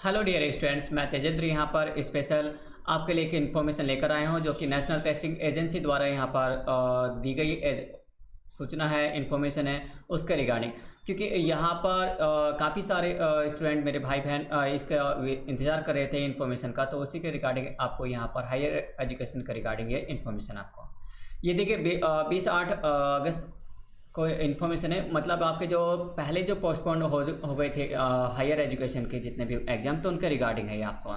Hello dear students मैं तेजेंद्र यहाँ पर स्पेशल आपके लिए एक इन्फॉर्मेशन लेकर आया हूँ, जो कि नेशनल टेस्टिंग एजेंसी द्वारा यहाँ पर दी गई सूचना है इन्फॉर्मेशन है उसके रिगार्डिंग क्योंकि यहाँ पर काफ़ी सारे स्टूडेंट मेरे भाई बहन इसका इंतज़ार कर रहे थे इन्फॉर्मेशन का तो उसी के रिगार्डिंग आपको यहाँ पर हायर एजुकेशन के रिगार्डिंग ये इन्फॉर्मेशन आपको. ये देखिए बीस आठ अगस्त को इन्फॉर्मेशन है? मतलब आपके जो पहले जो पोस्टपोन हो हो गए थे हायर एजुकेशन के जितने भी एग्ज़ाम तो उनके रिगार्डिंग है आपको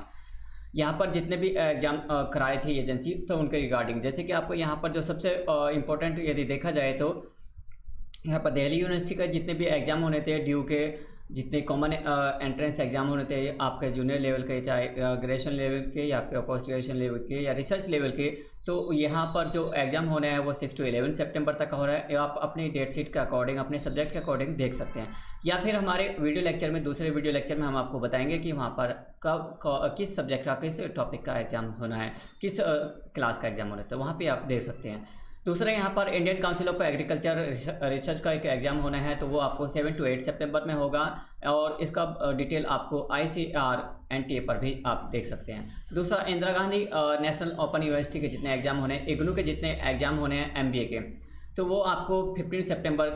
यहाँ पर जितने भी एग्ज़ाम कराए थे एजेंसी तो उनके रिगार्डिंग जैसे कि आपको यहाँ पर जो सबसे इम्पोर्टेंट यदि देखा जाए तो यहाँ पर दिल्ली यूनिवर्सिटी का जितने भी एग्ज़ाम होने थे ड्यू के जितने कॉमन एंट्रेंस एग्ज़ाम होने थे, आपके जूनियर लेवल के, चाहे ग्रेजुएशन लेवल के या फिर पोस्ट ग्रेजुएशन लेवल के या रिसर्च लेवल के तो यहाँ पर जो एग्ज़ाम होने हैं, वो सिक्स टू एलेवन सेप्टेम्बर तक हो रहा है। आप अपनी डेट शीट के अकॉर्डिंग अपने सब्जेक्ट के अकॉर्डिंग देख सकते हैं। या फिर हमारे वीडियो लेक्चर में, दूसरे वीडियो लेक्चर में हम आपको बताएँगे कि वहाँ पर कब किस सब्जेक्ट का, किस टॉपिक का एग्ज़ाम होना है, किस क्लास का एग्ज़ाम होना है तो वहाँ पर आप देख सकते हैं। दूसरा यहाँ पर Indian council of agriculture research का एक एग्ज़ाम होना है तो वो आपको सेवन टू एट सितंबर में होगा और इसका डिटेल आपको I C R N T A पर भी आप देख सकते हैं। दूसरा, Indira Gandhi national open university के जितने एग्ज़ाम होने हैं, इग्नू के जितने एग्ज़ाम होने हैं एम बी ए के तो वो आपको फिफ्टीन सेप्टेम्बर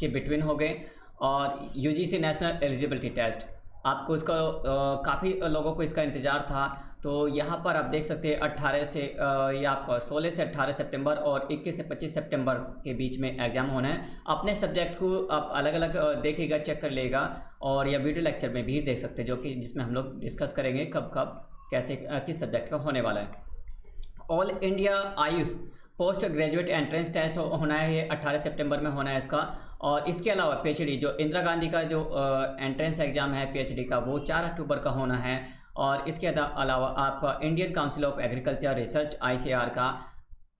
के बिटवीन हो गए और U G C national eligibility test आपको इसका काफ़ी लोगों को इसका इंतज़ार था तो यहाँ पर आप देख सकते हैं 18 से या आपका 16 से 18 सितंबर और 21 से 25 सितंबर के बीच में एग्ज़ाम होना है। अपने सब्जेक्ट को आप अलग अलग देखिएगा चेक कर लेगा और या वीडियो लेक्चर में भी देख सकते हैं, जो कि जिसमें हम लोग डिस्कस करेंगे कब कब, कैसे किस सब्जेक्ट का होने वाला है। All India AYUSH post graduate entrance test होना है 18 सितंबर में होना है इसका। और इसके अलावा पीएचडी, जो इंदिरा गांधी का जो एंट्रेंस एग्ज़ाम है, पीएचडी का, वो 4 अक्टूबर का होना है। और इसके अलावा आपका Indian council of agriculture research ICR का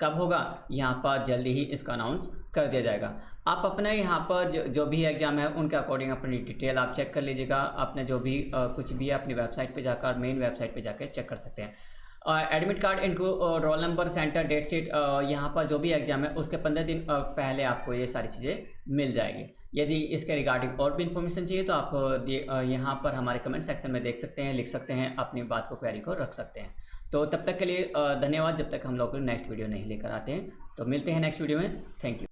कब होगा? यहाँ पर जल्दी ही इसका अनाउंस कर दिया जाएगा। आप अपने यहाँ पर जो, जो भी एग्ज़ाम है उनके अकॉर्डिंग अपनी डिटेल आप चेक कर लीजिएगा। अपने जो भी आ, कुछ भी है अपनी वेबसाइट पे जाकर मेन वेबसाइट पे जाकर चेक कर सकते हैं। एडमिट कार्ड इनको roll number centre date sheet यहाँ पर जो भी एग्ज़ाम है, उसके पंद्रह दिन पहले आपको ये सारी चीज़ें मिल जाएगी। यदि इसके रिगार्डिंग और भी इन्फॉर्मेशन चाहिए तो आप यहाँ पर हमारे कमेंट सेक्शन में देख सकते हैं, लिख सकते हैं, अपनी बात को क्वेरी को रख सकते हैं। तो तब तक के लिए धन्यवाद, जब तक हम लोग नेक्स्ट वीडियो नहीं लेकर आते हैं। तो मिलते हैं नेक्स्ट वीडियो में। Thank you